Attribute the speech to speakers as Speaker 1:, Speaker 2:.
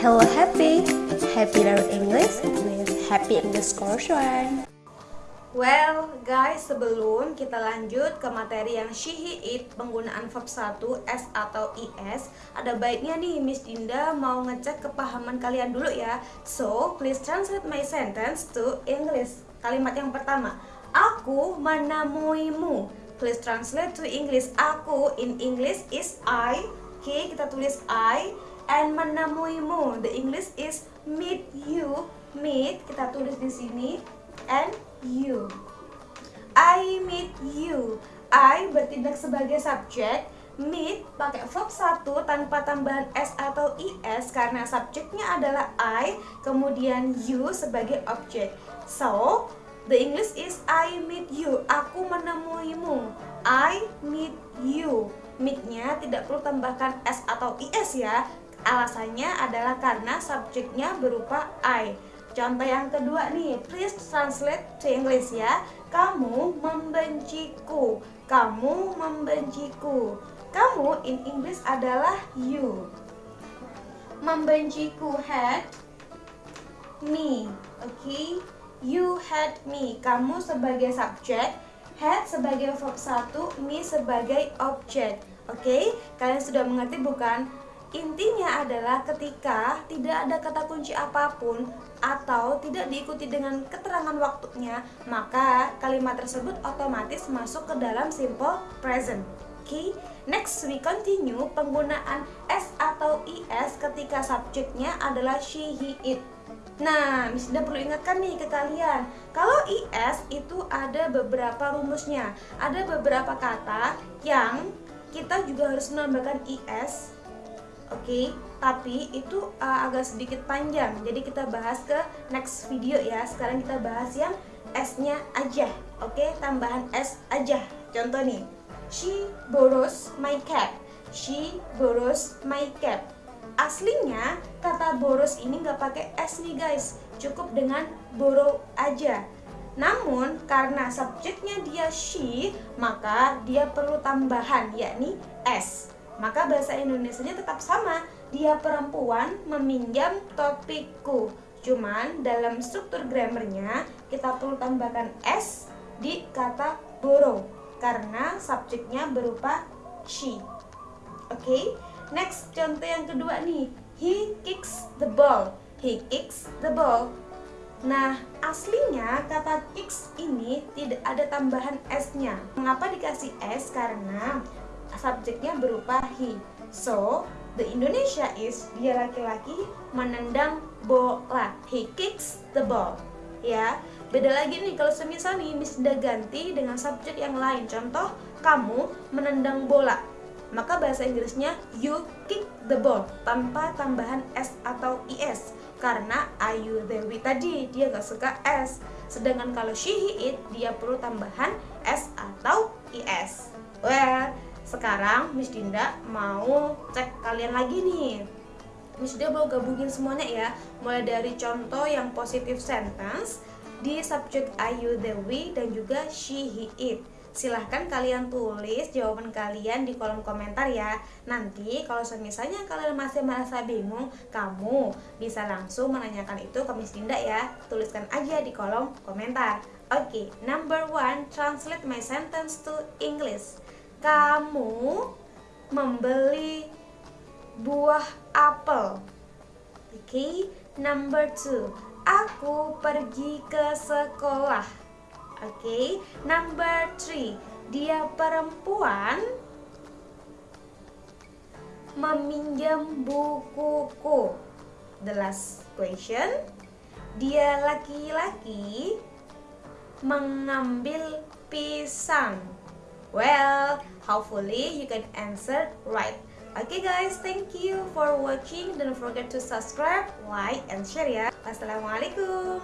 Speaker 1: Hello Happy, Happy Learn English with Happy Course One.
Speaker 2: Well, guys, sebelum kita lanjut ke materi yang she, he, it, penggunaan verb 1, s atau is, ada baiknya nih Miss Dinda mau ngecek kepahaman kalian dulu ya. So, please translate my sentence to English. Kalimat yang pertama, aku menemuimu. Please translate to English. Aku in English is I. Oke, okay, kita tulis I and menemuimu. The English is meet you. Meet kita tulis di sini and you. I meet you. I bertindak sebagai subjek. Meet pakai verb satu tanpa tambahan s atau is karena subjeknya adalah I, kemudian you sebagai objek. So, the English is I meet you. Aku menemuimu. I meet you. Meet-nya tidak perlu tambahkan s atau is ya, Alasannya adalah karena subjeknya berupa I. Contoh yang kedua nih, please translate to English ya. Kamu membenciku. Kamu membenciku. Kamu in English adalah you. Membenciku had me. Oke. Okay? You had me. Kamu sebagai subjek, had sebagai verb satu, me sebagai objek. Oke, okay? kalian sudah mengerti bukan? Intinya adalah ketika tidak ada kata kunci apa pun atau tidak diikuti dengan keterangan waktunya, maka kalimat tersebut otomatis masuk ke dalam simple present. Okay? next we continue penggunaan s atau is ketika subjeknya adalah she, he, it. Nah, Miss Ida perlu ingatkan nih ke kalian, kalau is itu ada beberapa rumusnya, ada beberapa kata yang kita juga harus menambahkan is Oke, okay? tapi itu uh, agak sedikit panjang. Jadi kita bahas ke next video ya. Sekarang kita bahas yang S-nya aja. Oke, okay? tambahan S aja. Contoh nih. She borrows my cap. She borrows my cap. Aslinya kata borrows ini nggak pakai S nih guys. Cukup dengan borrow aja. Namun karena subjeknya dia she, maka dia perlu tambahan yakni S maka bahasa Indonesia-nya tetap sama. Dia perempuan meminjam topikku. Cuman dalam struktur grammarnya kita perlu tambahkan s di kata borrow karena subjeknya berupa she. Oke, okay? next contoh yang kedua nih. He kicks the ball. He kicks the ball. Nah, aslinya kata kicks ini tidak ada tambahan s-nya. Mengapa dikasih s? Karena subjeknya berupa he. So, the Indonesia is dia laki-laki menendang bola. He kicks the ball. Ya, beda lagi nih kalau semisal nih Miss sudah ganti dengan subjek yang lain. Contoh, kamu menendang bola. Maka bahasa Inggrisnya you kick the ball tanpa tambahan s atau is karena Ayu Dewi tadi dia gak suka s. Sedangkan kalau she he it dia perlu tambahan s atau is. Well, sekarang Miss Dinda mau cek kalian lagi nih. Miss Dinda mau gabungin semuanya ya. Mulai dari contoh yang positif sentence Di subjek Ayu Dewi dan juga she, he, it. Silahkan kalian tulis jawaban kalian di kolom komentar ya. Nanti kalau misalnya kalian masih merasa bingung Kamu bisa langsung menanyakan itu ke Miss Dinda ya. Tuliskan aja di kolom komentar. Oke, okay, number one, translate my sentence to English kamu membeli buah apel. Oke, okay. number two, aku pergi ke sekolah. Oke, okay. number three, dia perempuan meminjam bukuku. The last question, dia laki-laki mengambil pisang. Well, hopefully you can answer right. Okay guys, thank you for watching. Don't forget to subscribe, like, and share ya. Wassalamualaikum.